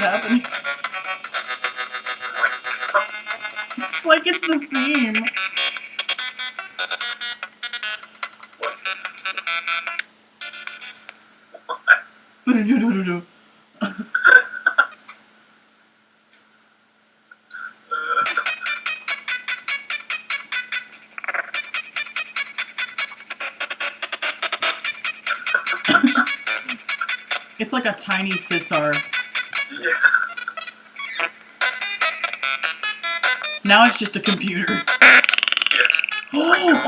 happening? It's like it's the theme. It's like a tiny sitar. Yeah. Now it's just a computer. Yeah. Oh! what was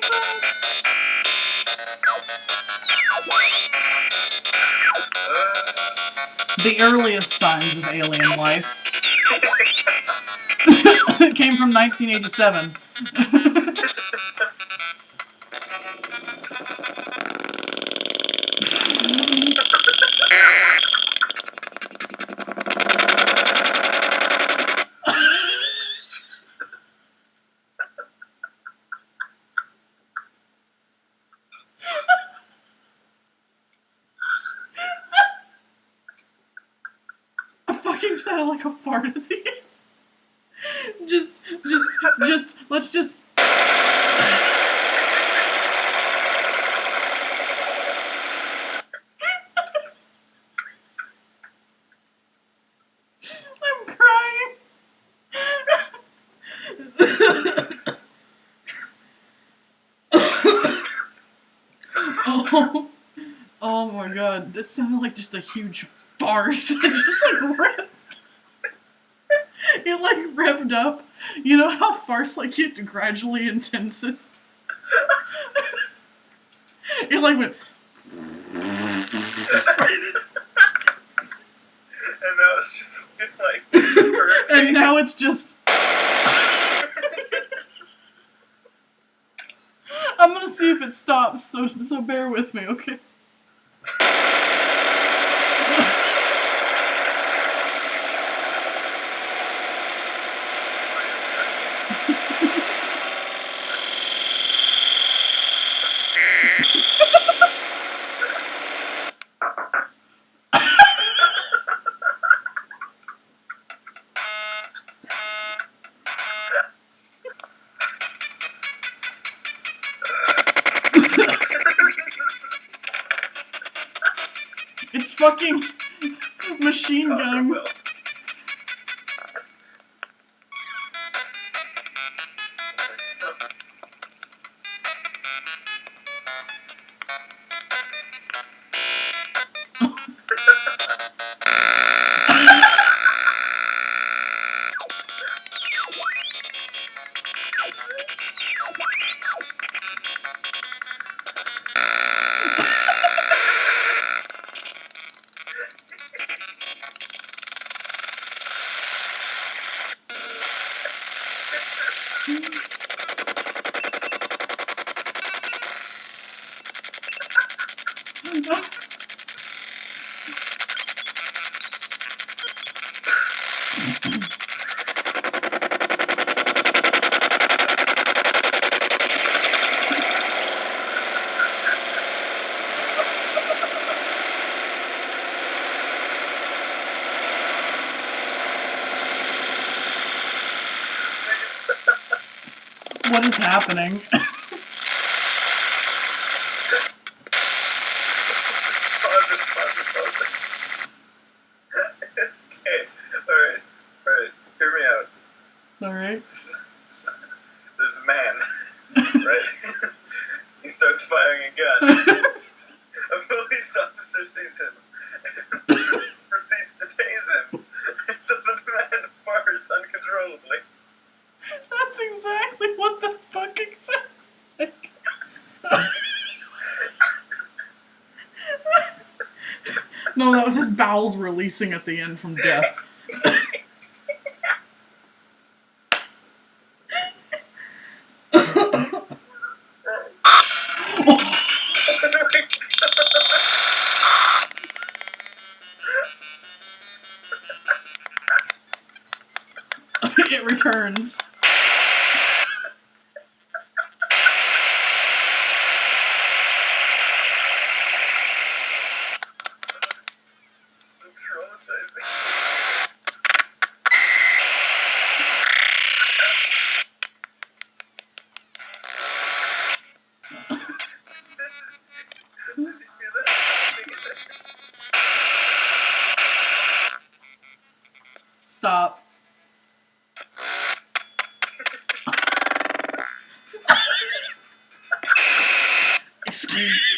that? The earliest signs of alien life. came from 1987. Fucking sounded like a fart at the end. Just, just, just, let's just. I'm crying. oh, oh my god, this sounded like just a huge fart. It just like revved. Revved up. You know how farts like get gradually intensive? it like went. and now it's just like and now it's just. I'm gonna see if it stops, so so bear with me, okay? It's fucking machine gun. Well, What is happening? pause it, pause it, pause it. okay, alright, alright, hear me out. Alright. There's a man, right? he starts firing a gun. A police officer sees him and proceeds to tase him. So the man farts uncontrollably. That's exactly what the fuck exactly. No, that was his bowels releasing at the end from death. it returns. Excuse